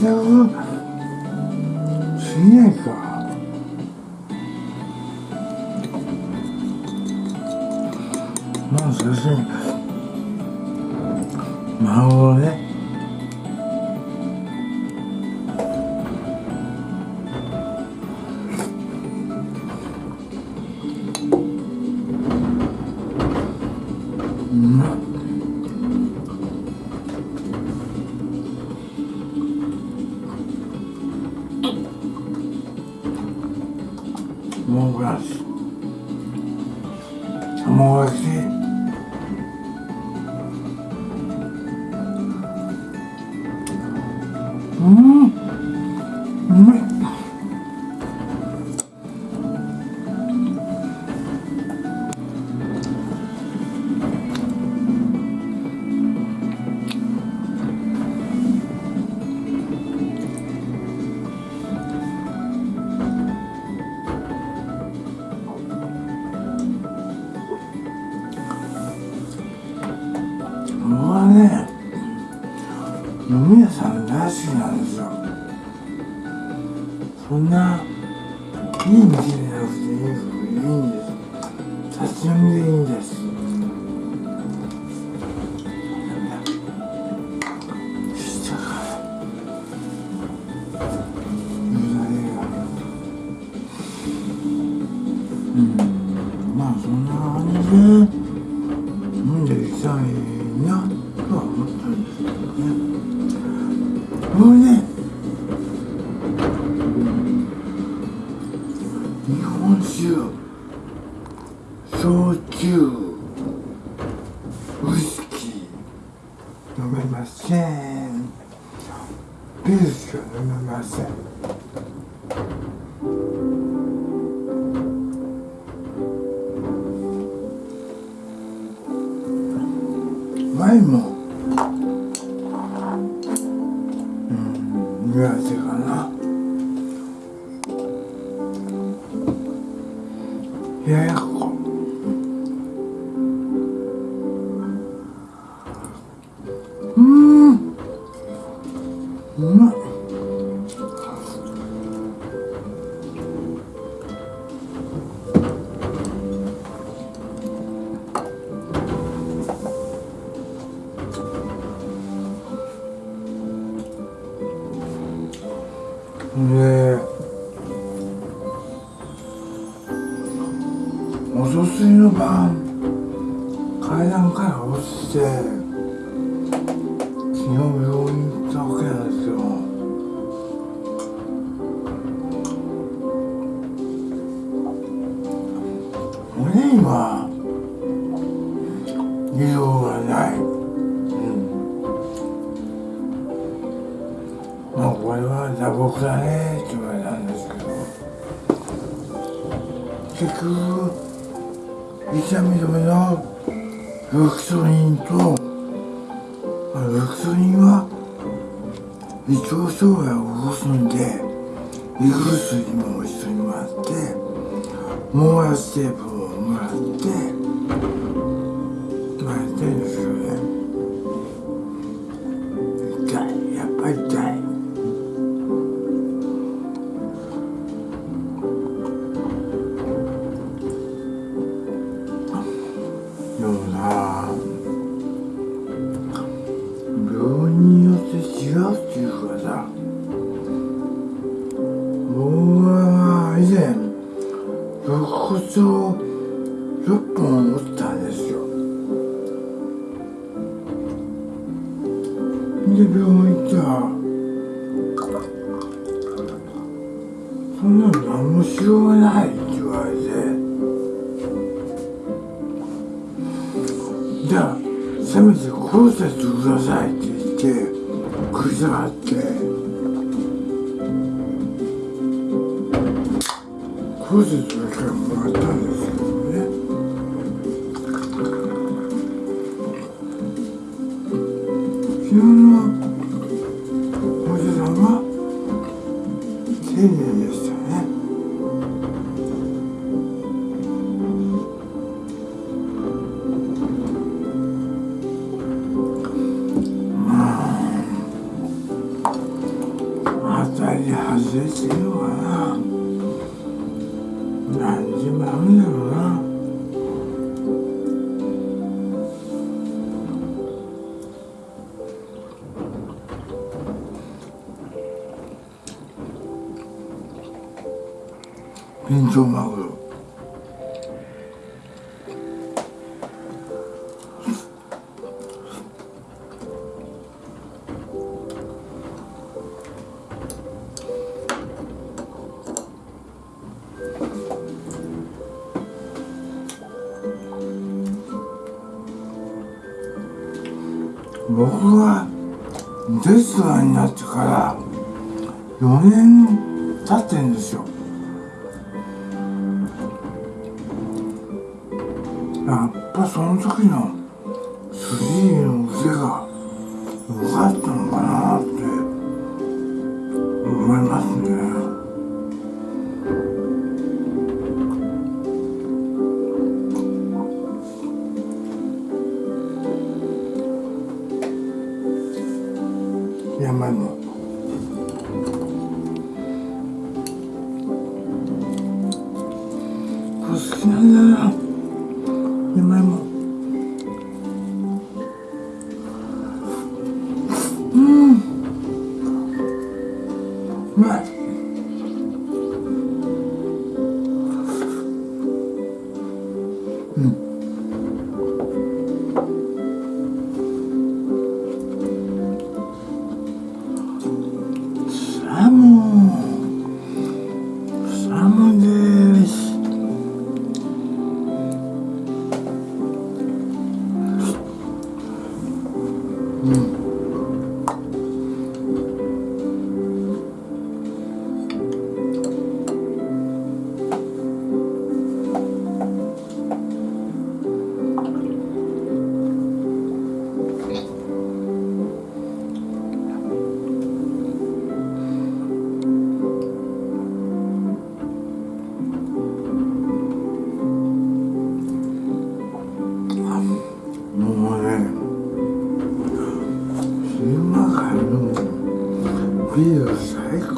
贅沢すぎないかまあ最初に孫をねうん。さ飲めません。ビールしか飲めません。うには異常がない。うん。まあこれは打撲だねって言われたんですけど結局痛み止めのロキソニンとあのロキソニンは胃腸障害を起こすんで胃薬も一緒にもらってモーラステープもらってもらってるんですよね痛いやっぱり痛いでもな病院によって違うっていうかさ。僕は以前肋骨を6本折ったんですよ。で病院行ったらそんなの何もしようがないって言われて。じゃあせめて骨折くださいって言って食い下がって。骨折だけはもらビンチョウマグロ僕がレストランになってから4年経ってんですよ。その時のスリーの腕が良かったのかなって思いますね。山芋これ好きなんだよ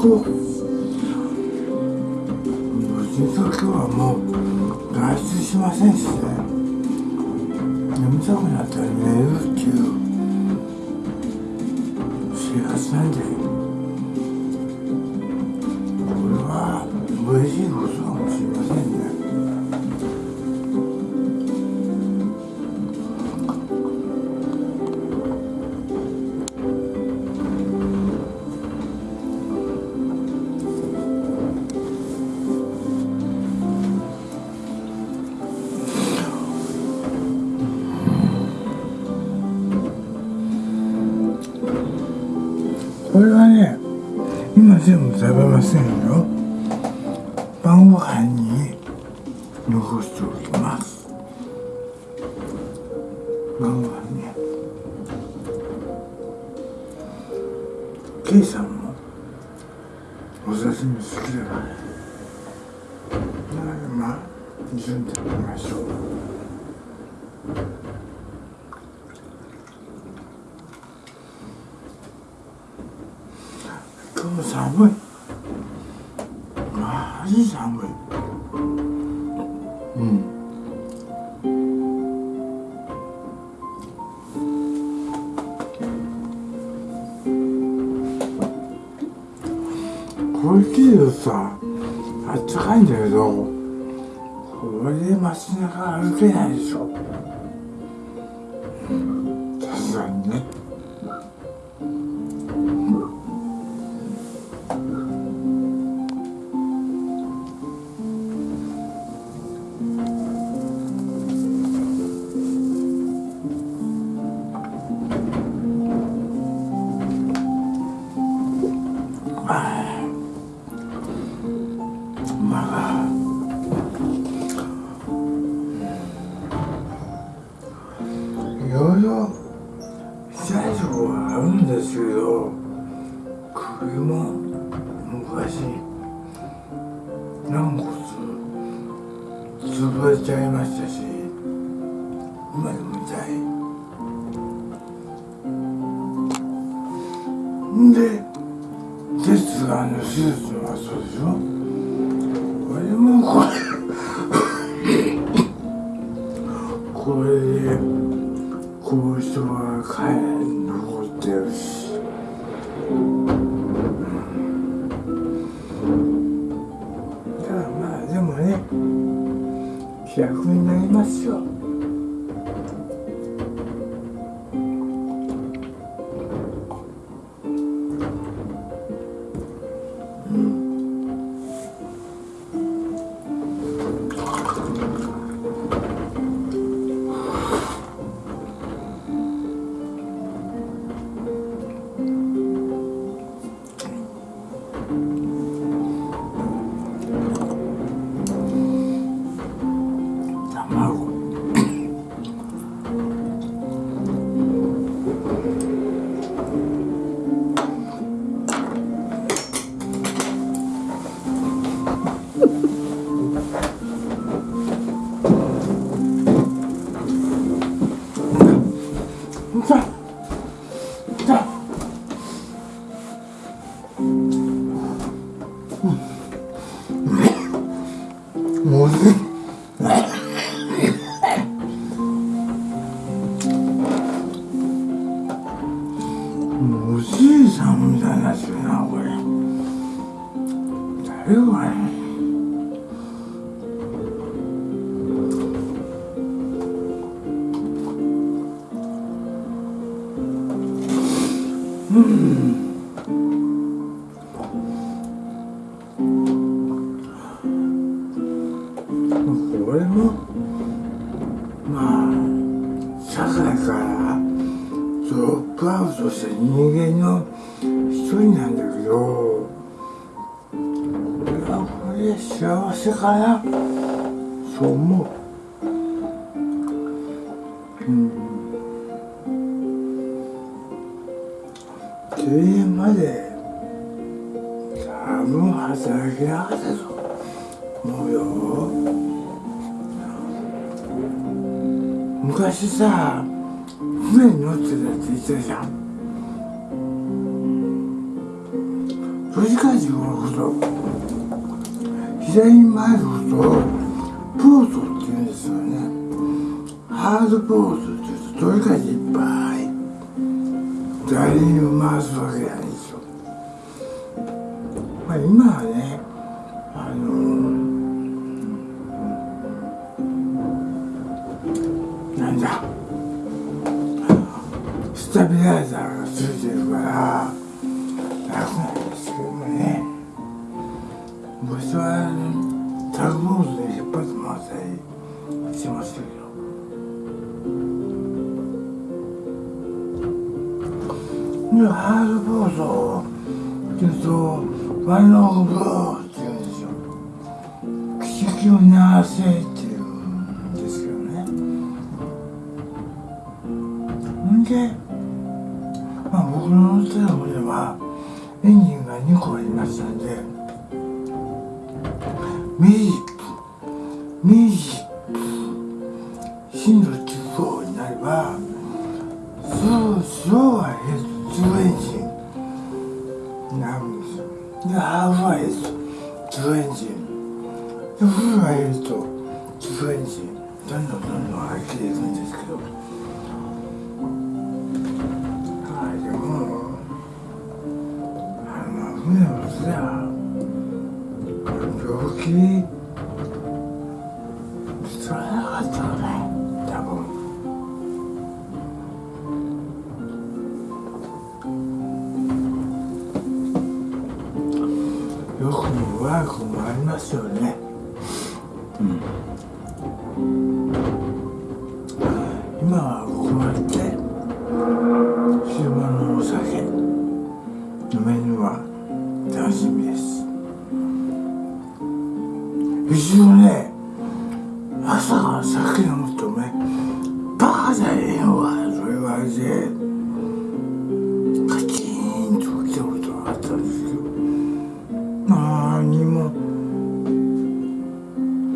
こう。無事と今日はもう外出しませんしね。べませんよ。晩ご飯に残しておきます。晩ご飯ね。ケイさんもお刺身好きだからなのでまあ一緒に食べましょう。今日寒いこれ切るとさあったかいんだけどこれで街中歩けないでしょ。で鉄がの手術のそうでしょ？これもこれこれで後遺症が帰残ってるし。だからまあでもね気楽になりますよ。Mm. 幸せかな？そう思う。うん。定年まで多分働けなかったと思うよ。昔さ船に乗ってたって言ってたじゃん。4時間15分ほど左に回るほどポーズって言うんですよね。ハードポーズって言うと取り替えていっぱい誰にも回すわけないんですよ。まあ今はねでハードボードっていうとワンローブローっていうんですよ奇跡を流せっていうんですけどねんで、まあ、僕の乗ってた船はエンジンが2個ありましたんでミジになるんですよ。でハーフはヘッドエンジンでフルはヘッドエンジンよくも悪くもありますよね。今は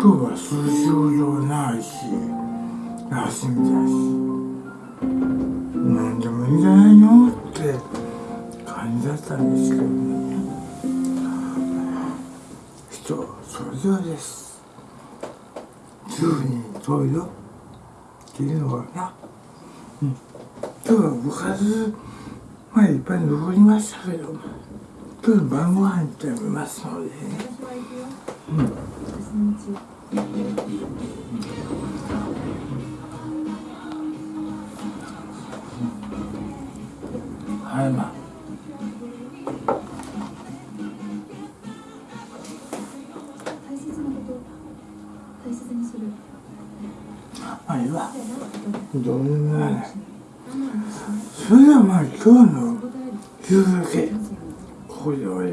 肉は数少量ないし休みだし何でもいいんじゃないのって感じだったんですけどね。人それぞれです。十人十よっていうのはな、うん、今日は部活まあいっぱい登りましたけども。日の晩ご飯って食べますのでね。はい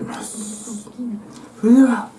ます。それでは